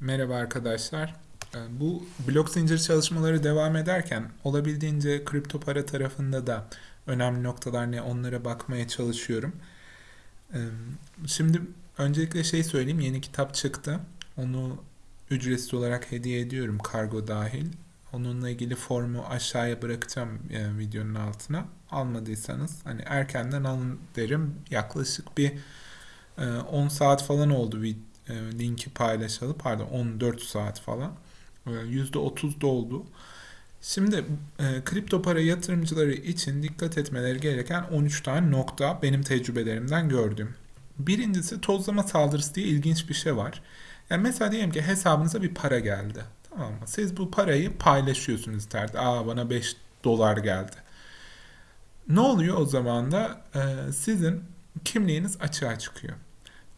Merhaba arkadaşlar. Ee, Bu blok zincir çalışmaları devam ederken olabildiğince kripto para tarafında da önemli noktalar ne onlara bakmaya çalışıyorum. Ee, Şimdi öncelikle şey söyleyeyim yeni kitap çıktı. Onu ücretsiz olarak hediye ediyorum kargo dahil. Onunla ilgili formu aşağıya bırakacağım e, videonun altına. Almadıysanız hani erkenden alın derim. Yaklaşık bir e, 10 saat falan oldu e, linki paylaşalı. Pardon 14 saat falan. E, %30 doldu. Şimdi e, kripto para yatırımcıları için dikkat etmeleri gereken 13 tane nokta benim tecrübelerimden gördüğüm. Birincisi tozlama saldırısı diye ilginç bir şey var. Yani mesela diyelim ki hesabınıza bir para geldi. Tamam mı? Siz bu parayı paylaşıyorsunuz internette. Aa bana 5 dolar geldi. Ne oluyor o zaman da e, sizin kimliğiniz açığa çıkıyor.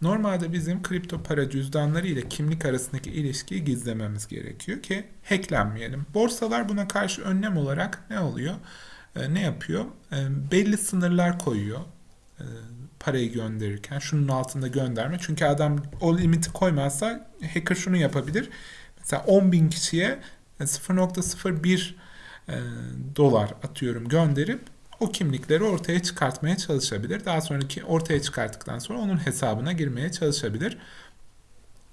Normalde bizim kripto para cüzdanları ile kimlik arasındaki ilişkiyi gizlememiz gerekiyor ki hacklenmeyelim. Borsalar buna karşı önlem olarak ne oluyor? E, ne yapıyor? E, belli sınırlar koyuyor e, parayı gönderirken. Şunun altında gönderme. Çünkü adam o limiti koymazsa hacker şunu yapabilir. Mesela 10 bin kişiye 0.01 e, dolar atıyorum gönderip o kimlikleri ortaya çıkartmaya çalışabilir. Daha sonraki ortaya çıkarttıktan sonra onun hesabına girmeye çalışabilir.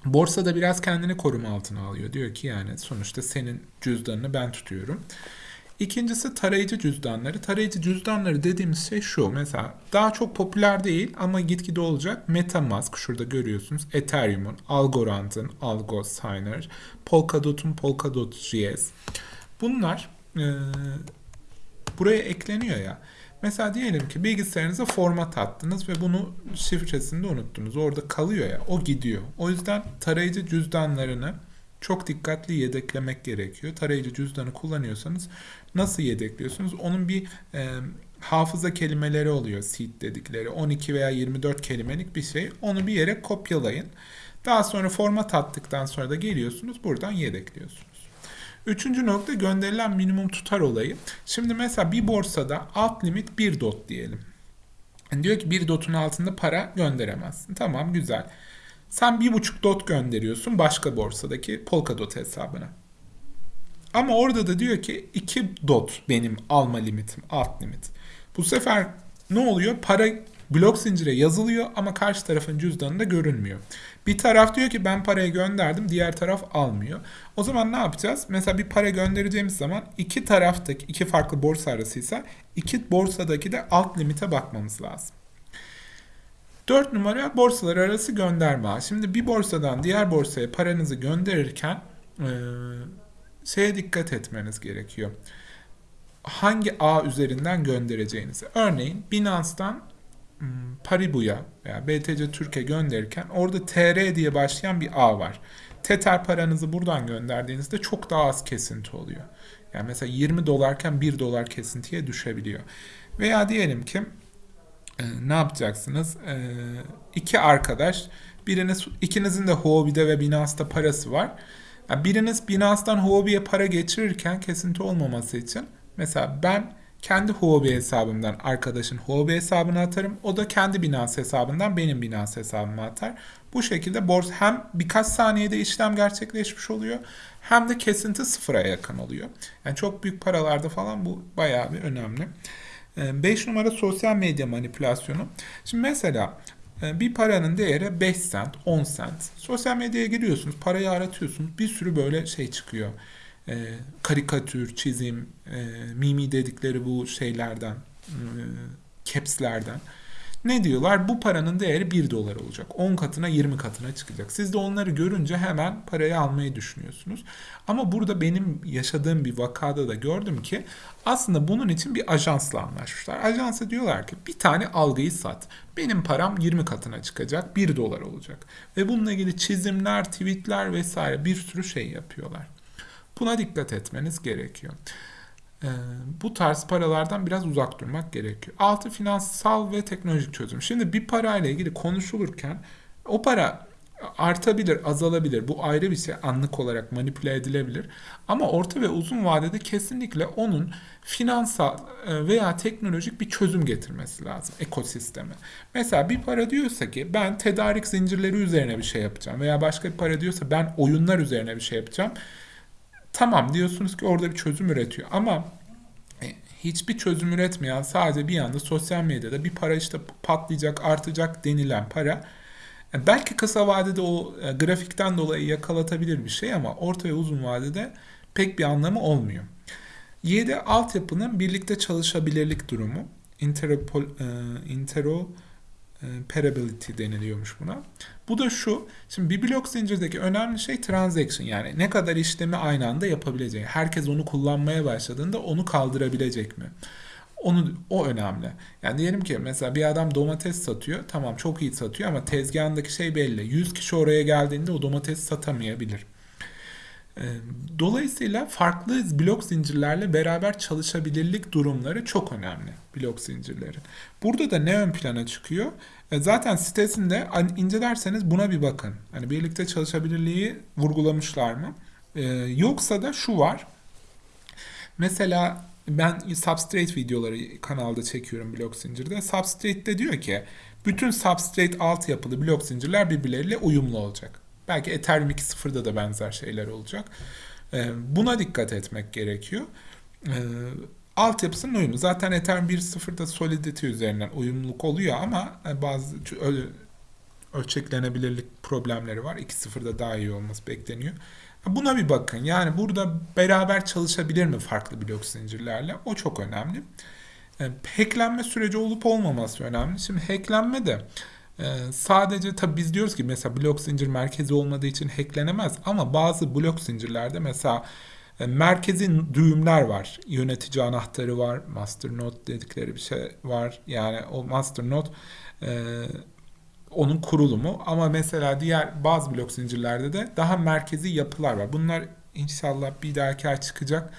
Borsa da biraz kendini koruma altına alıyor. Diyor ki yani sonuçta senin cüzdanını ben tutuyorum. İkincisi tarayıcı cüzdanları. Tarayıcı cüzdanları dediğimiz şey şu. Mesela daha çok popüler değil ama gitgide olacak. MetaMask şurada görüyorsunuz. Ethereum'un, Algorand'ın, Algo Signer, Polkadot'un Polkadot.js. Bunlar e, buraya ekleniyor ya. Mesela diyelim ki bilgisayarınıza format attınız ve bunu şifresini de unuttunuz. Orada kalıyor ya. O gidiyor. O yüzden tarayıcı cüzdanlarını çok dikkatli yedeklemek gerekiyor. Tarayıcı cüzdanı kullanıyorsanız nasıl yedekliyorsunuz? Onun bir e, hafıza kelimeleri oluyor seed dedikleri. 12 veya 24 kelimelik bir şey. Onu bir yere kopyalayın. Daha sonra format attıktan sonra da geliyorsunuz buradan yedekliyorsunuz. Üçüncü nokta gönderilen minimum tutar olayı. Şimdi mesela bir borsada alt limit 1 dot diyelim. Diyor ki 1 dotun altında para gönderemezsin. Tamam güzel. Sen 1,5 dot gönderiyorsun başka borsadaki Polkadot hesabına. Ama orada da diyor ki 2 dot benim alma limitim, alt limit. Bu sefer ne oluyor? Para blok zincire yazılıyor ama karşı tarafın cüzdanında görünmüyor. Bir taraf diyor ki ben parayı gönderdim, diğer taraf almıyor. O zaman ne yapacağız? Mesela bir para göndereceğimiz zaman iki taraftaki iki farklı borsa arasıysa iki borsadaki de alt limite bakmamız lazım. 4 numara borsalar arası gönderme. Şimdi bir borsadan diğer borsaya paranızı gönderirken e, şeye dikkat etmeniz gerekiyor. Hangi ağ üzerinden göndereceğinizi. Örneğin Binance'dan Paribu'ya veya BTC Türkiye gönderirken orada TR diye başlayan bir ağ var. Tether paranızı buradan gönderdiğinizde çok daha az kesinti oluyor. Yani mesela 20 dolarken 1 dolar kesintiye düşebiliyor. Veya diyelim ki e, ne yapacaksınız? E, iki arkadaş, biriniz ikinizin de Huobi'de ve Binance'da parası var. Yani biriniz Binance'dan Huobi'ye para geçirirken kesinti olmaması için mesela ben kendi Huobi hesabımdan arkadaşın Huobi hesabına atarım. O da kendi Binance hesabından benim Binance hesabıma atar. Bu şekilde borsa hem birkaç saniyede işlem gerçekleşmiş oluyor hem de kesinti sıfıra yakın oluyor. Yani çok büyük paralarda falan bu bayağı bir önemli. 5 numara sosyal medya manipülasyonu. Şimdi mesela bir paranın değeri 5 sent, 10 sent. Sosyal medyaya giriyorsunuz, parayı aratıyorsunuz. Bir sürü böyle şey çıkıyor. E, karikatür, çizim, e, mimi dedikleri bu şeylerden, e, capslerden. Ne diyorlar? Bu paranın değeri 1 dolar olacak. 10 katına 20 katına çıkacak. Siz de onları görünce hemen parayı almayı düşünüyorsunuz. Ama burada benim yaşadığım bir vakada da gördüm ki aslında bunun için bir ajansla anlaşmışlar. Ajansa diyorlar ki bir tane algıyı sat. Benim param 20 katına çıkacak. 1 dolar olacak. Ve bununla ilgili çizimler, tweetler vesaire bir sürü şey yapıyorlar. Buna dikkat etmeniz gerekiyor. Ee, bu tarz paralardan biraz uzak durmak gerekiyor. Altı finansal ve teknolojik çözüm. Şimdi bir parayla ilgili konuşulurken o para artabilir, azalabilir. Bu ayrı bir şey. Anlık olarak manipüle edilebilir. Ama orta ve uzun vadede kesinlikle onun finansal e, veya teknolojik bir çözüm getirmesi lazım ekosisteme. Mesela bir para diyorsa ki ben tedarik zincirleri üzerine bir şey yapacağım veya başka bir para diyorsa ben oyunlar üzerine bir şey yapacağım. Tamam diyorsunuz ki orada bir çözüm üretiyor ama e, hiçbir çözüm üretmeyen sadece bir anda sosyal medyada bir para işte patlayacak, artacak denilen para yani belki kısa vadede o e, grafikten dolayı yakalatabilir bir şey ama orta ve uzun vadede pek bir anlamı olmuyor. Y'de altyapının birlikte çalışabilirlik durumu. Interopol, e, interoperability deniliyormuş buna. Bu da şu, şimdi bir blok zincirdeki önemli şey transaction yani ne kadar işlemi aynı anda yapabileceği. Herkes onu kullanmaya başladığında onu kaldırabilecek mi? Onu o önemli. Yani diyelim ki mesela bir adam domates satıyor. Tamam çok iyi satıyor ama tezgahındaki şey belli. 100 kişi oraya geldiğinde o domates satamayabilir. Dolayısıyla farklı blok zincirlerle beraber çalışabilirlik durumları çok önemli blok zincirleri. Burada da ne ön plana çıkıyor? E, zaten sitesinde incelerseniz buna bir bakın. Hani birlikte çalışabilirliği vurgulamışlar mı? Yoksa da şu var. Mesela ben Substrate videoları kanalda çekiyorum blok zincirde. Substrate'de diyor ki bütün Substrate altyapılı blok zincirler birbirleriyle uyumlu olacak. Belki Ethereum 2.0'da da benzer şeyler olacak. Ee, buna dikkat etmek gerekiyor. Ee, altyapısının uyumu. Zaten Ethereum 1.0'da Solidity üzerinden uyumluluk oluyor ama e, bazı ölçeklenebilirlik problemleri var. 2.0'da daha iyi olması bekleniyor. Buna bir bakın. Yani burada beraber çalışabilir mi farklı blok zincirlerle? O çok önemli. E, hacklenme süreci olup olmaması önemli. Şimdi hacklenme de e, sadece tabi biz diyoruz ki mesela blok zincir merkezi olmadığı için hacklenemez ama bazı blok zincirlerde mesela e, merkezi düğümler var. Yönetici anahtarı var. Master node dedikleri bir şey var. Yani o master node onun kurulumu ama mesela diğer bazı blok zincirlerde de daha merkezi yapılar var. Bunlar inşallah bir dahaki ay çıkacak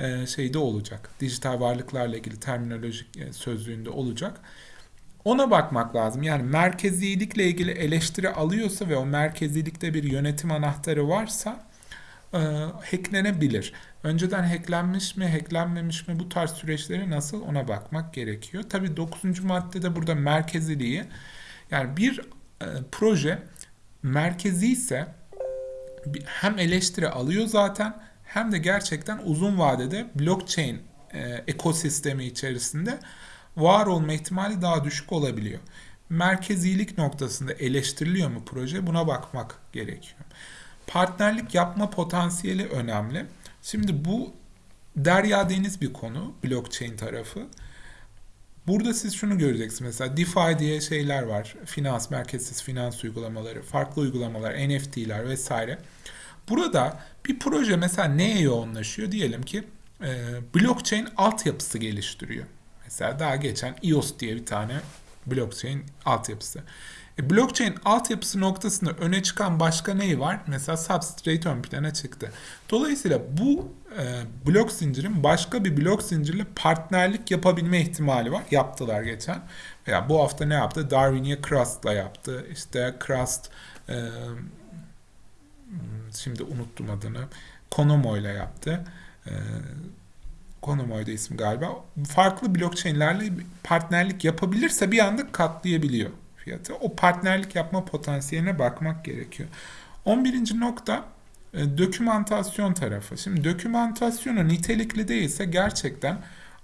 e, şeyde olacak. Dijital varlıklarla ilgili terminolojik e, sözlüğünde olacak. Ona bakmak lazım. Yani merkezilikle ilgili eleştiri alıyorsa ve o merkezilikte bir yönetim anahtarı varsa e, hacklenebilir. Önceden hacklenmiş mi, hacklenmemiş mi bu tarz süreçleri nasıl ona bakmak gerekiyor. Tabii 9. maddede burada merkeziliği yani bir e, proje merkezi ise hem eleştiri alıyor zaten hem de gerçekten uzun vadede blockchain e, ekosistemi içerisinde var olma ihtimali daha düşük olabiliyor. Merkezilik noktasında eleştiriliyor mu proje? Buna bakmak gerekiyor. Partnerlik yapma potansiyeli önemli. Şimdi bu derya deniz bir konu blockchain tarafı. Burada siz şunu göreceksiniz mesela DeFi diye şeyler var. Finans, merkezsiz finans uygulamaları, farklı uygulamalar, NFT'ler vesaire. Burada bir proje mesela neye yoğunlaşıyor? Diyelim ki e, blockchain altyapısı geliştiriyor. Mesela daha geçen EOS diye bir tane blockchain altyapısı. E, blockchain altyapısı noktasında öne çıkan başka neyi var? Mesela Substrate ön plana çıktı. Dolayısıyla bu e, blok zincirin başka bir blok zincirle partnerlik yapabilme ihtimali var. Yaptılar geçen. Veya bu hafta ne yaptı? Darwinia Crust'la yaptı. İşte Crust e, şimdi unuttum adını. Konomo ile yaptı. E, Konomo'ydu isim galiba. Farklı blockchain'lerle partnerlik yapabilirse bir anda katlayabiliyor fiyatı. O partnerlik yapma potansiyeline bakmak gerekiyor. 11. nokta e, dokümantasyon tarafı. Şimdi dokümantasyonu nitelikli değilse gerçekten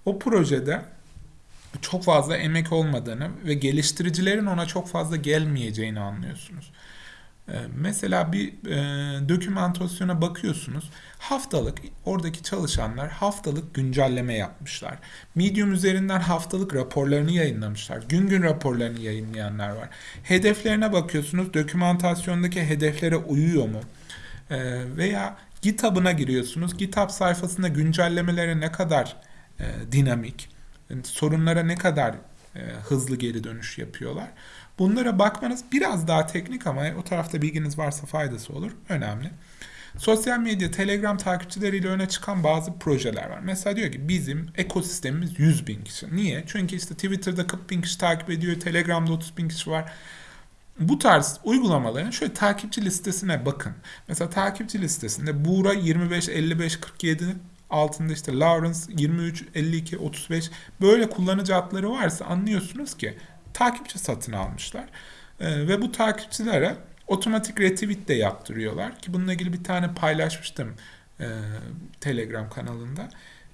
o projede çok fazla emek olmadığını ve geliştiricilerin ona çok fazla gelmeyeceğini anlıyorsunuz. Ee, mesela bir e, dokümantasyona bakıyorsunuz. Haftalık oradaki çalışanlar haftalık güncelleme yapmışlar. Medium üzerinden haftalık raporlarını yayınlamışlar. Gün gün raporlarını yayınlayanlar var. Hedeflerine bakıyorsunuz. Dokümantasyondaki hedeflere uyuyor mu? E, veya GitHub'ına giriyorsunuz. GitHub sayfasında güncellemeleri ne kadar e, dinamik, sorunlara ne kadar e, hızlı geri dönüş yapıyorlar. Bunlara bakmanız biraz daha teknik ama o tarafta bilginiz varsa faydası olur. Önemli. Sosyal medya, Telegram takipçileriyle öne çıkan bazı projeler var. Mesela diyor ki bizim ekosistemimiz 100 bin kişi. Niye? Çünkü işte Twitter'da 40 bin kişi takip ediyor, Telegram'da 30 bin kişi var. bu tarz uygulamaların şöyle takipçi listesine bakın. Mesela takipçi listesinde Buğra 25, 55, 47 altında işte Lawrence 23, 52, 35 böyle kullanıcı adları varsa anlıyorsunuz ki takipçi satın almışlar. Ee, ve bu takipçilere otomatik retweet de yaptırıyorlar ki bununla ilgili bir tane paylaşmıştım e, Telegram kanalında.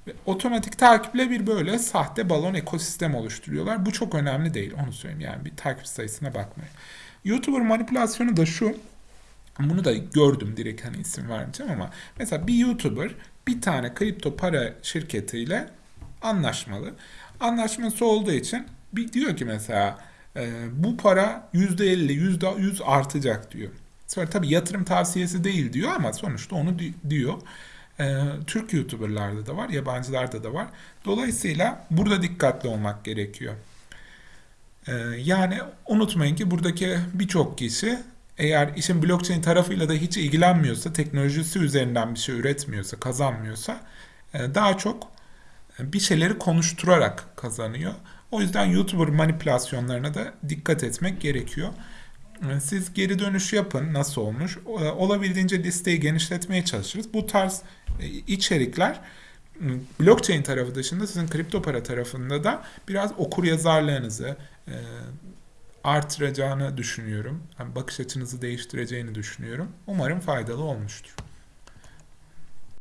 Ve otomatik takiple bir böyle sahte balon ekosistem oluşturuyorlar. Bu çok önemli değil onu söyleyeyim yani bir takip sayısına bakmayın. YouTuber manipülasyonu da şu. Bunu da gördüm direkt hani isim vermeyeceğim ama mesela bir YouTuber bir tane kripto para şirketiyle anlaşmalı. Anlaşması olduğu için bir diyor ki mesela e, bu para %50, %100 artacak diyor. Sonra tabii yatırım tavsiyesi değil diyor ama sonuçta onu di- diyor. E, Türk YouTuber'larda da var, yabancılarda da var. Dolayısıyla burada dikkatli olmak gerekiyor. E, yani unutmayın ki buradaki birçok kişi eğer işin blockchain tarafıyla da hiç ilgilenmiyorsa, teknolojisi üzerinden bir şey üretmiyorsa, kazanmıyorsa e, daha çok bir şeyleri konuşturarak kazanıyor. O yüzden YouTuber manipülasyonlarına da dikkat etmek gerekiyor. E, Siz geri dönüş yapın nasıl olmuş. O- Olabildiğince listeyi genişletmeye çalışırız. Bu tarz e, içerikler blockchain tarafı dışında sizin kripto para tarafında da biraz okur yazarlığınızı e, artıracağını düşünüyorum. Bakış açınızı değiştireceğini düşünüyorum. Umarım faydalı olmuştur.